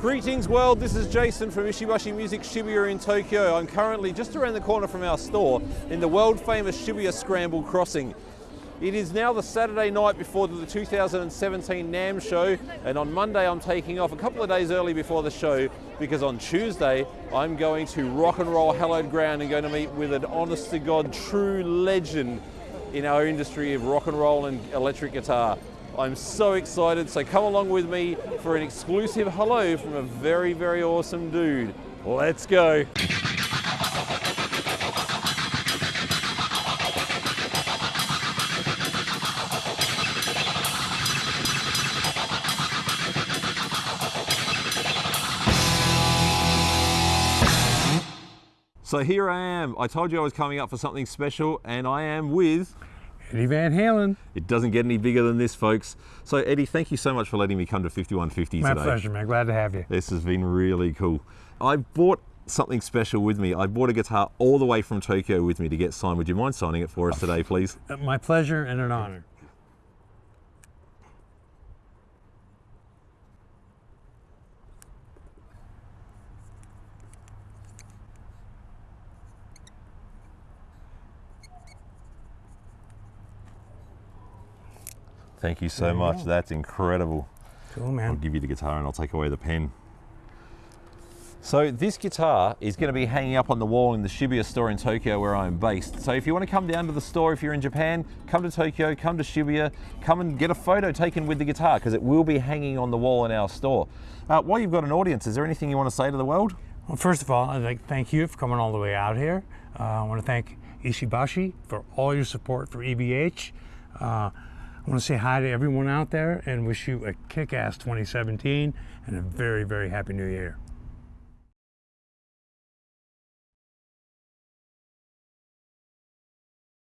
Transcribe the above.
Greetings world, this is Jason from Ishibashi Music Shibuya in Tokyo. I'm currently just around the corner from our store in the world famous Shibuya Scramble Crossing. It is now the Saturday night before the 2017 NAMM show and on Monday I'm taking off a couple of days early before the show because on Tuesday I'm going to rock and roll hallowed ground and going to meet with an honest to God true legend in our industry of rock and roll and electric guitar. I'm so excited, so come along with me for an exclusive hello from a very, very awesome dude. Let's go. So here I am. I told you I was coming up for something special and I am with Eddie Van Halen. It doesn't get any bigger than this, folks. So, Eddie, thank you so much for letting me come to 5150 My today. My pleasure, man. Glad to have you. This has been really cool. I bought something special with me. I bought a guitar all the way from Tokyo with me to get signed. Would you mind signing it for us today, please? Uh, my pleasure and an honor. Thank you so much. go. That's incredible. Cool, man. I'll give you the guitar and I'll take away the pen. So this guitar is going to be hanging up on the wall in the Shibuya store in Tokyo where I'm based. So if you want to come down to the store, if you're in Japan, come to Tokyo, come to Shibuya, come and get a photo taken with the guitar because it will be hanging on the wall in our store. Uh, while you've got an audience, is there anything you want to say to the world? Well, first of all, I'd like to thank you for coming all the way out here. Uh, I want to thank Ishibashi for all your support for EVH. Uh, I want to say hi to everyone out there and wish you a kick-ass 2017 and a very, very happy new year.